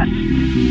podcast.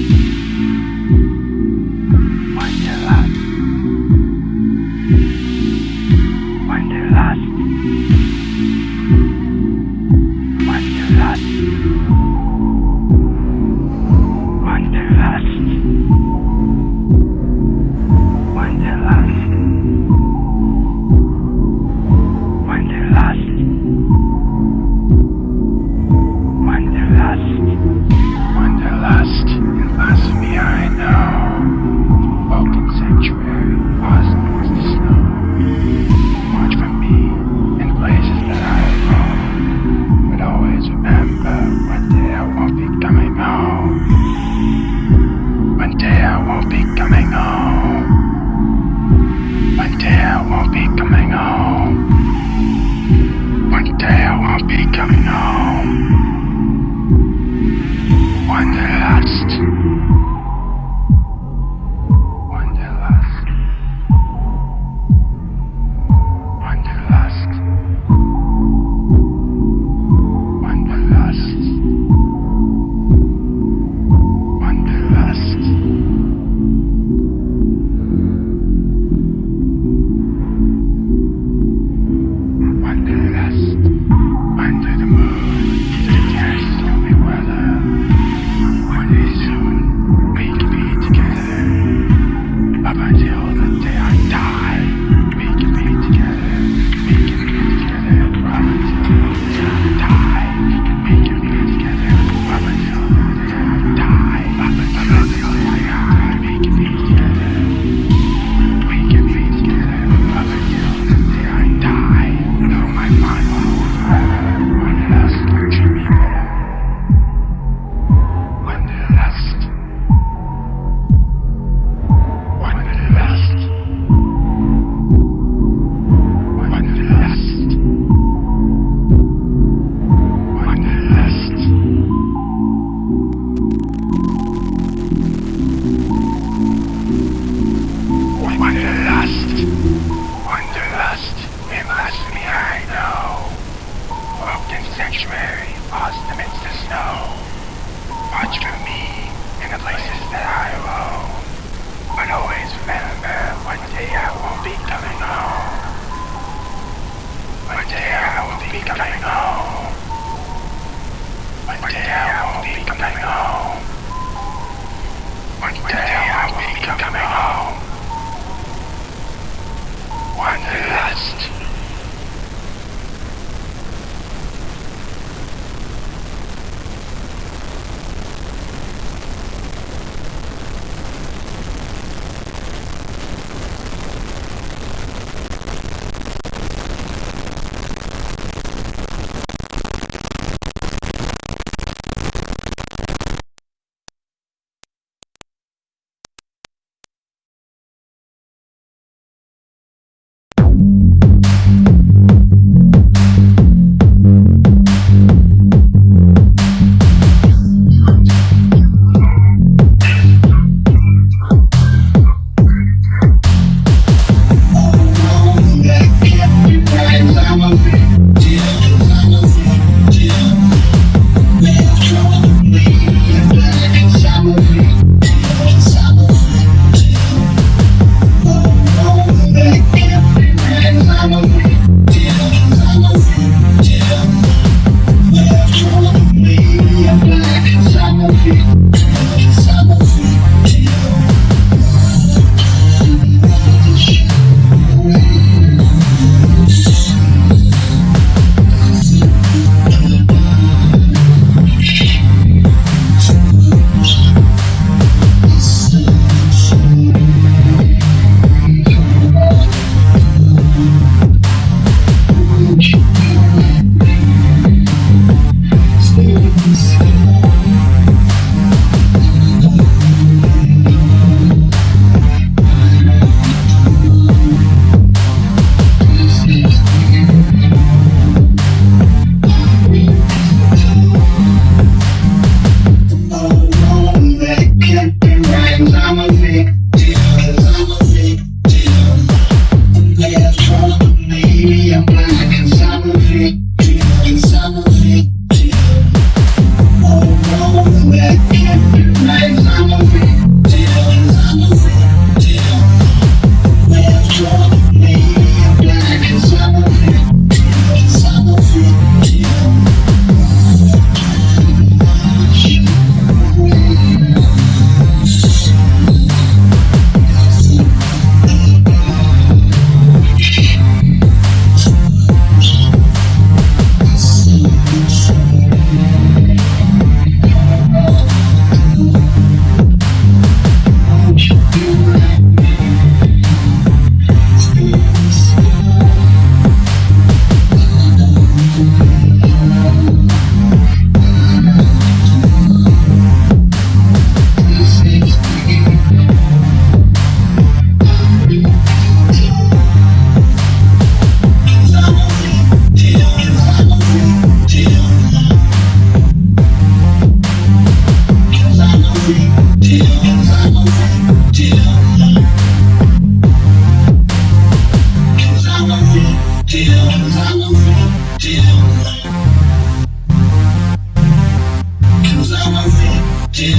Till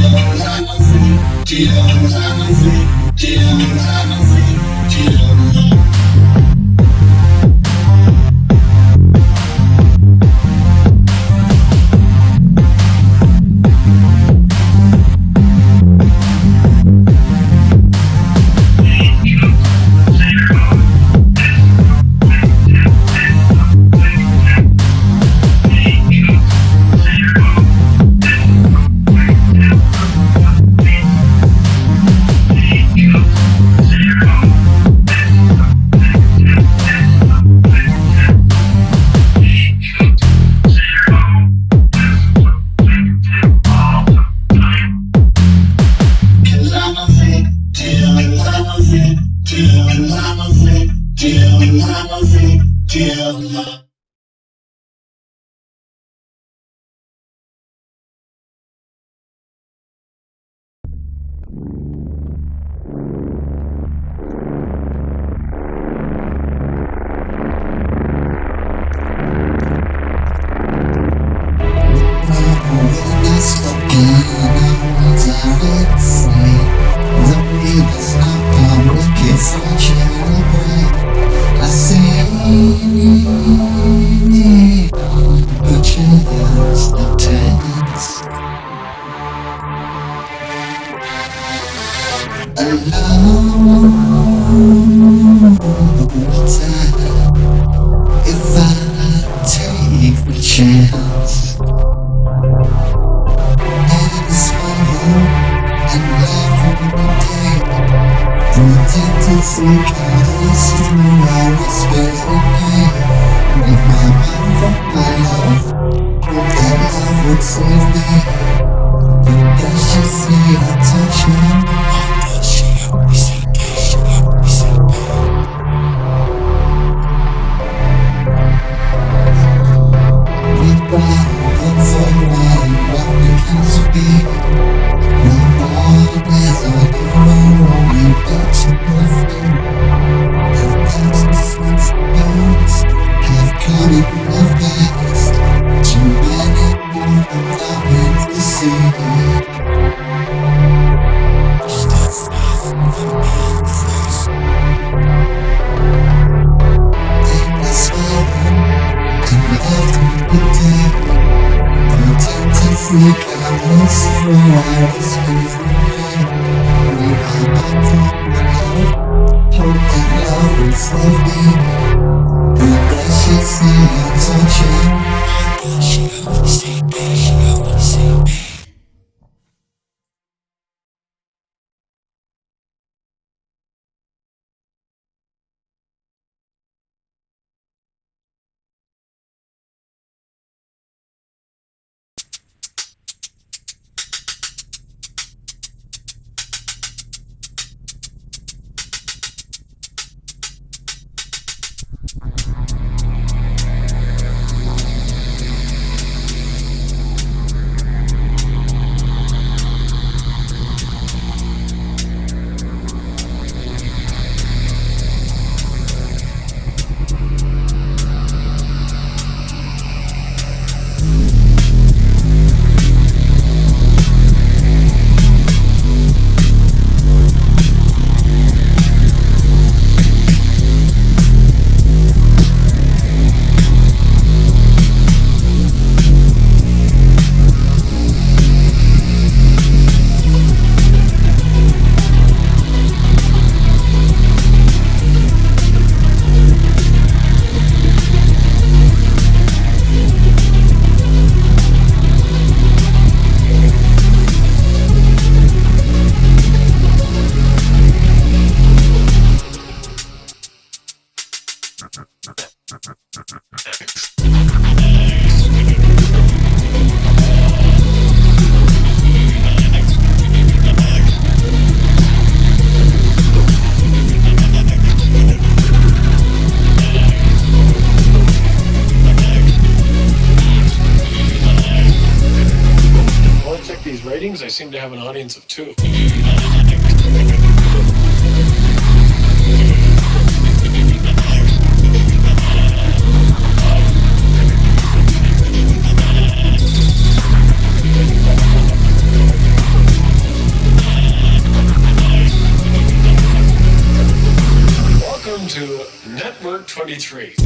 Welcome to Network 23.